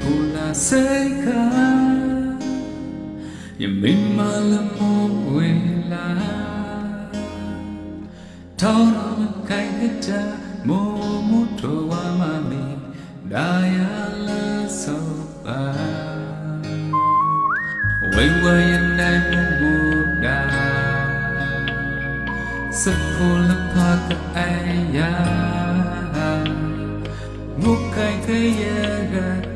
pula seca ya min malamo wela tao kai hita mo mo to wa ma mi daya la so ba. Wai wai yan dai mo mo da la pa ka ai ya mo kai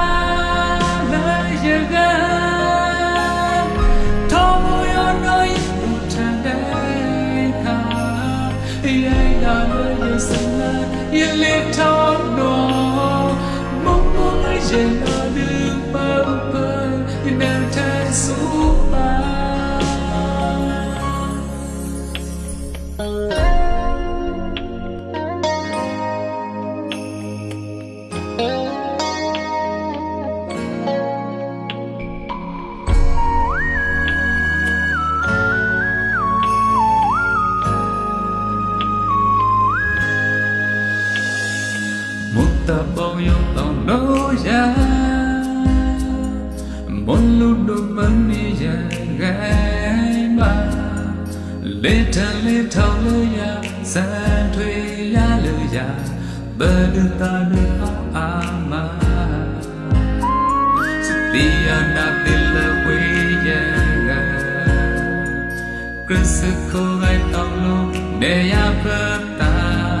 တာပေါ်ရုံတောင်းလို့ရမွန်လူတို့မနေရခဲ့မှာလေတန်လေထောင်းလို့ရစံထွေရလို့ရဘယ်သူတာလို့အာမစတိယနာတိလဝေရကခရစ်ကိုယ်တောင်းလို့နေရပတာ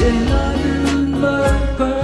이제 나를 맛봐